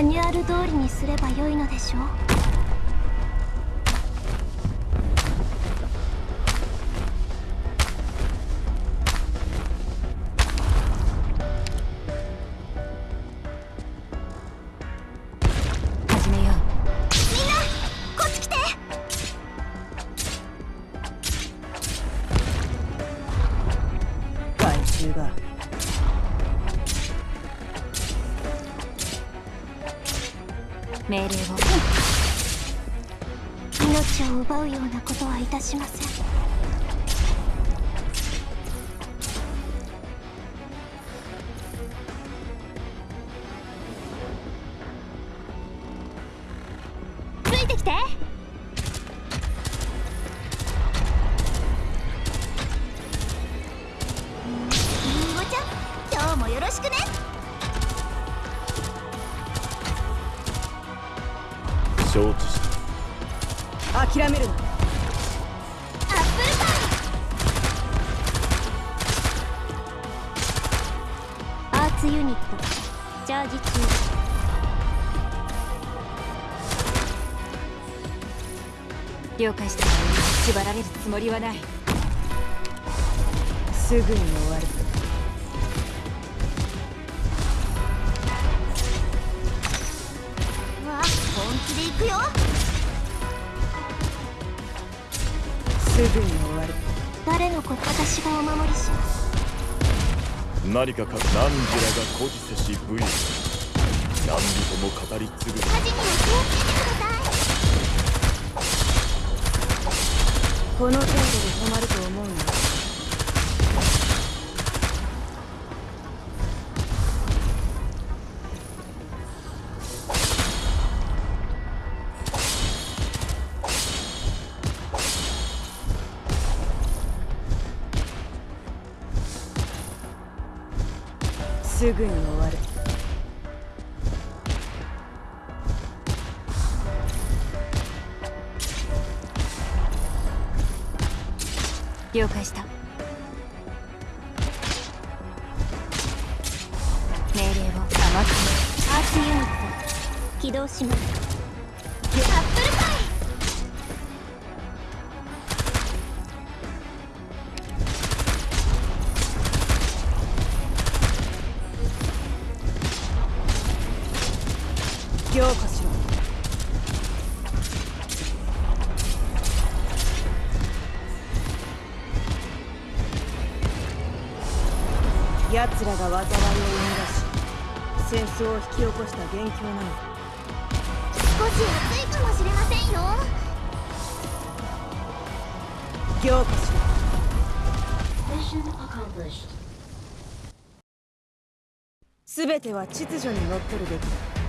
マニュアル通りにすればよいのでしょう。始めよう。みんなこっち来て。害虫が命令を。命を奪うようなことはいたしません。ついてきて。りんごちゃん今日もよろしくね。承知した諦めるなアップルパイアーツユニットチャージ中了解した。縛られるつもりはない。すぐに終わる。くよ。すぐに終わる。誰のこと私がお守りします？何かか何時らが孤児せし武勇何人も語り継ぐ。火事には気をつけてください。この程度で止まるすぐに終わる。了解した。命令を甘くアーツユニット。起動します。凝固しろ奴らが災いを生み出し戦争を引き起こした元凶なのだ。少し暑いかもしれませんよ。凝固しろ Mission accomplished. 全ては秩序にのっとるべき。だ